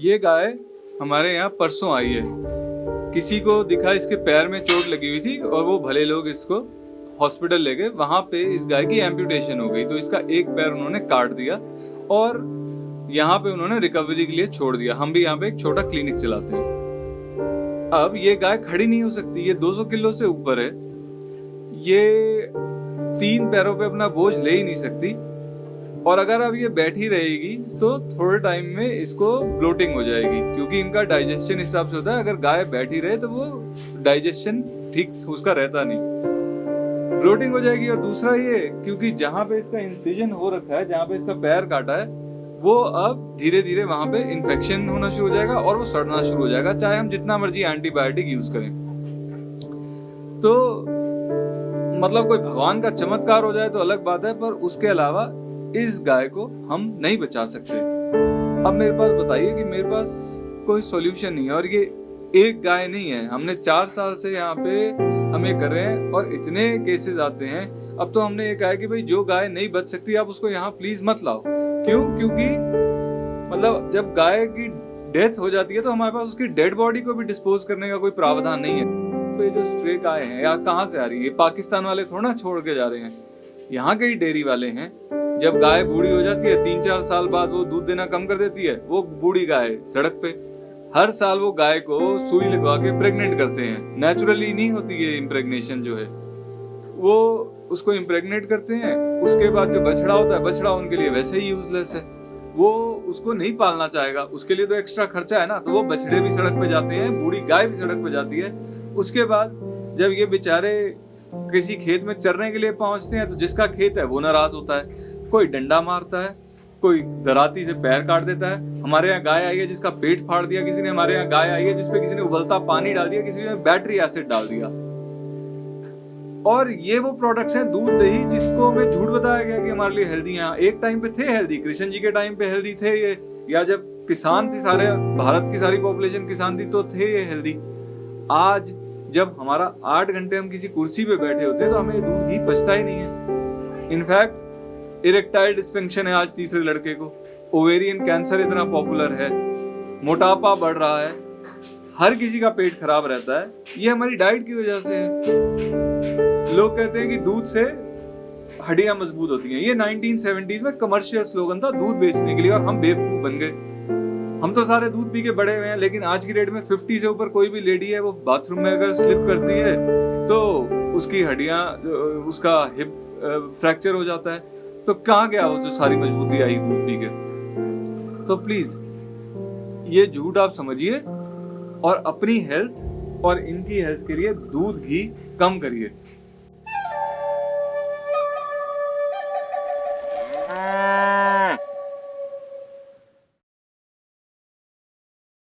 ये गाय हमारे यहाँ परसों आई है। किसी को दिखा इसके पैर में चोट लगी हुई थी और वो भले लोग इसको हॉस्पिटल ले गए। वहाँ पे इस गाय की एम्पुटेशन हो गई तो इसका एक पैर उन्होंने काट दिया और यहाँ पे उन्होंने रिकवरी के लिए छोड़ दिया। हम भी यहाँ पे एक छोटा क्लिनिक चलाते हैं। अब ये गाय खड़ी नहीं हो सकती, ये 200 किलो से ऊपर है। ये तीन पैरों पे अपना बोझ ले ही नहीं सकती। और अगर अब ये बैठी रहेगी तो थोड़े टाइम में इसको ब्लोटिंग हो जाएगी, क्योंकि इनका डाइजेशन हिसाब से होता है, अगर गाय बैठी रहे तो वो डाइजेशन ठीक उसका रहता नहीं। ब्लोटिंग हो जाएगी, और दूसरा ये, क्योंकि जहाँ पे इसका इंसिजन हो रखा है, जहाँ पे इसका पैर काटा है, वो अब धीरे धीरे वहाँ पे इन्फेक्शन होना शुरू हो जाएगा, और वो सड़ना शुरू हो जाएगा, चाहे हम जितना मर्ज़ी एंटीबायोटिक यूज़ करें। तो मतलब कोई भगवान का चमत्कार हो जाए तो अलग बात है, पर उसके अलावा इस गाय को हम नहीं बचा सकते। अब मेरे पास बताइए कि मेरे पास कोई सॉल्यूशन नहीं है और ये एक गाय नहीं है। हमने चार साल से यहाँ पे हम ये कर रहे हैं और इतने केसेस आते हैं। अब तो हमने ये कहा कि भाई, जो गाय नहीं बच सकती, आप उसको यहाँ प्लीज़ मत लाओ। क्यों? क्योंकि मतलब जब गाय की डेथ हो जाती है तो हमारे पास उसकी डेड बॉडी को भी डिस्पोज करने का कोई प्रावधान नहीं है। तो ये जो स्ट्रे गाय है, या कहाँ से आ रही है? पाकिस्तान वाले थोड़ा छोड़ के जा रहे हैं। यहाँ के ही डेयरी वाले हैं। जब गाय बूढ़ी हो जाती है, तीन चार साल बाद वो दूध देना कम कर देती है, वो बूढ़ी गाय सड़क पे। हर साल वो गाय को सुई लगवा के प्रेग्नेंट करते हैं। नेचुरली नहीं होती है इम्प्रेग्नेशन जो है। वो उसको इम्प्रेग्नेट करते हैं, उसके बाद जो बछड़ा होता है, बछड़ा उनके लिए वैसे ही यूजलेस है। वो उसको नहीं पालना चाहेगा, उसके लिए तो एक्स्ट्रा खर्चा है ना तो वो बछड़े भी सड़क पे जाते हैं, बूढ़ी गाय भी सड़क पे जाती है। उसके बाद जब ये बेचारे किसी खेत में चरने के लिए पहुँचते हैं तो जिसका खेत है, वो नाराज़ होता है। कोई डंडा मारता है, कोई दराती से पैर काट देता है। हमारे यहाँ गाय आई है जिसका पेट फाड़ दिया किसी ने, हमारे यहाँ गाय आई है जिसपे किसी ने उबलता पानी डाल दिया, किसी ने बैटरी एसिड डाल दिया। और ये वो प्रोडक्ट्स हैं दूध, दही, जिसको हमें झूठ बताया गया कि हमारे लिए हेल्दी हैं। एक टाइम पे थे हेल्दी कृष्ण जी के टाइम पे हेल्दी थे ये। या जब किसान थे सारे, भारत की सारी पॉपुलेशन किसान थी तो थे ये हेल्दी आज जब हमारा आठ घंटे हम किसी कुर्सी पे बैठे होते तो हमें दूध घी बचता ही नहीं है। इनफैक्ट इरेक्टाइल डिस्फंक्शन है आज तीसरे लड़के को। ओवेरियन कैंसर इतना पॉपुलर है, मोटापा बढ़ रहा है, हर किसी का पेट खराब रहता है, ये हमारी डाइट की वजह से है। लोग कहते हैं कि दूध से हड्डियाँ मज़बूत होती हैं। ये 1970s में कमर्शियल स्लोगन था, दूध बेचने के लिए, और हम बेवकूफ़ बन गए। हम तो सारे दूध पी के बड़े हुए हैं, लेकिन आज की डेट में 50 से ऊपर कोई भी लेडी है, वो बाथरूम में अगर स्लिप करती है तो उसकी हड्डियाँ, उसका हिप फ्रैक्चर हो जाता है। तो कहाँ गया वो जो सारी मजबूती आई दूध पी के? तो प्लीज़ ये झूठ आप समझिए और अपनी हेल्थ और इनकी हेल्थ के लिए दूध घी कम करिए।